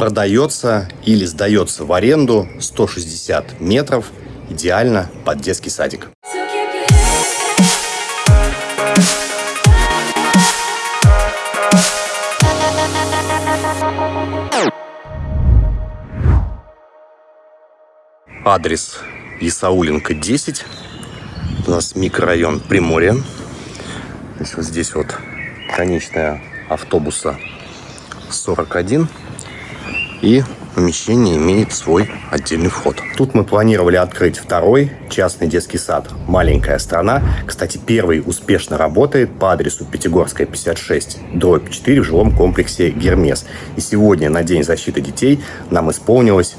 Продается или сдается в аренду 160 метров, идеально под детский садик. Адрес Исауленко 10. У нас микрорайон Приморье. Здесь вот конечная автобуса 41. И помещение имеет свой отдельный вход. Тут мы планировали открыть второй частный детский сад «Маленькая страна». Кстати, первый успешно работает по адресу Пятигорская, 56, дробь 4 в жилом комплексе «Гермес». И сегодня, на День защиты детей, нам исполнилось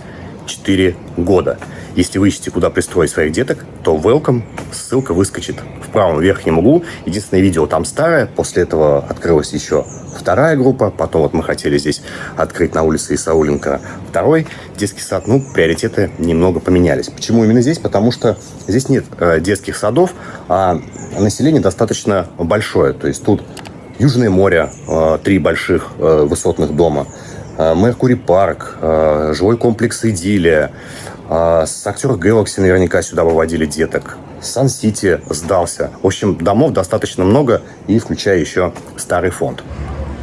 4 года. Если вы ищете, куда пристроить своих деток, то welcome, ссылка выскочит в правом верхнем углу. Единственное видео там старое, после этого открылась еще вторая группа, потом вот мы хотели здесь открыть на улице Исауленко второй детский сад, ну, приоритеты немного поменялись. Почему именно здесь? Потому что здесь нет э, детских садов, а население достаточно большое, то есть тут Южное море, э, три больших э, высотных дома, Меркури парк, жилой комплекс Идиллия, а, с актера Galaxy наверняка сюда выводили деток. Сан-Сити сдался. В общем, домов достаточно много, и включая еще старый фонд.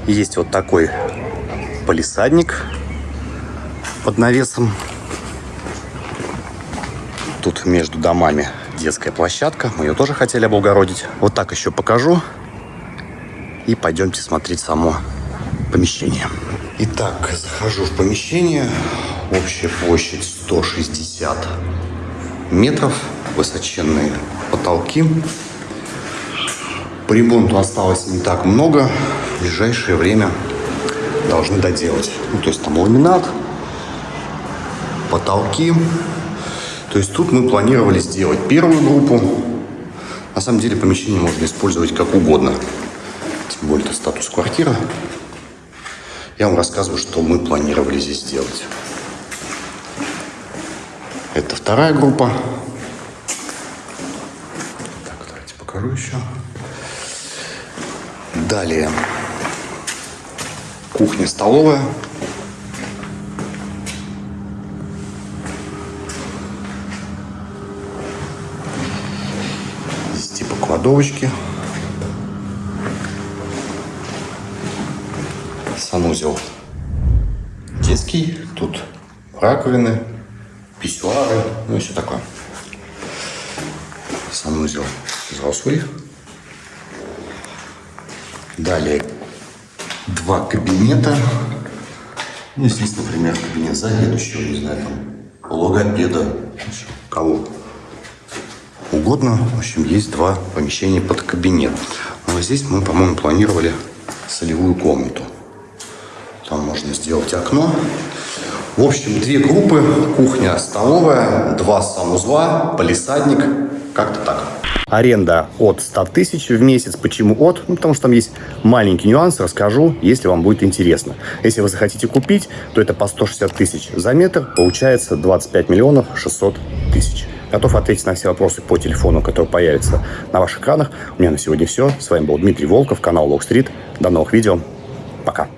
Есть вот такой полисадник под навесом. Тут между домами детская площадка. Мы ее тоже хотели облагородить. Вот так еще покажу. И пойдемте смотреть само помещение. Итак, захожу в помещение. Общая площадь 160 метров, высоченные потолки. По ремонту осталось не так много. В ближайшее время должны доделать. Ну, то есть там ламинат, потолки. То есть тут мы планировали сделать первую группу. На самом деле помещение можно использовать как угодно. Тем более это статус квартира. Я вам рассказываю, что мы планировали здесь сделать. Это вторая группа. Так, давайте покажу еще. Далее. Кухня-столовая. Здесь типа кладовочки. Санузел детский. Тут раковины писсуары, ну и все такое. Санузел взрослый. Далее два кабинета. Ну, здесь, например, кабинет заведующего, не знаю, там, логопеда, кого угодно. В общем, есть два помещения под кабинет. Но ну, здесь мы, по-моему, планировали солевую комнату. Там можно сделать окно. В общем, две группы, кухня, столовая, два санузла, полисадник, как-то так. Аренда от 100 тысяч в месяц. Почему от? Ну, потому что там есть маленький нюанс, расскажу, если вам будет интересно. Если вы захотите купить, то это по 160 тысяч за метр, получается 25 миллионов 600 тысяч. Готов ответить на все вопросы по телефону, который появится на ваших экранах. У меня на сегодня все. С вами был Дмитрий Волков, канал Лог Стрит. До новых видео. Пока.